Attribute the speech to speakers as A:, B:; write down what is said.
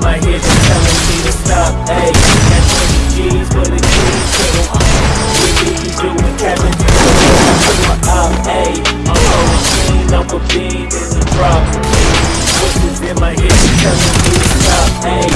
A: My ears are telling me to stop, ayy. Got 20 G's for the so I'm We be doing Kevin, I'm up, ayy I'm a machine, I'm a bean, there's a drop. What is in my ears are telling me to stop, ayy.